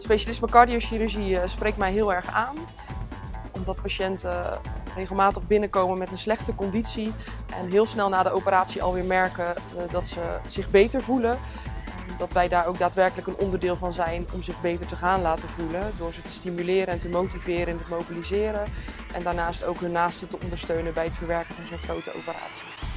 Het specialisme cardiochirurgie eh, spreekt mij heel erg aan. Omdat patiënten eh, regelmatig binnenkomen met een slechte conditie en heel snel na de operatie alweer merken eh, dat ze zich beter voelen. Dat wij daar ook daadwerkelijk een onderdeel van zijn om zich beter te gaan laten voelen. Door ze te stimuleren en te motiveren en te mobiliseren. En daarnaast ook hun naasten te ondersteunen bij het verwerken van zo'n grote operatie.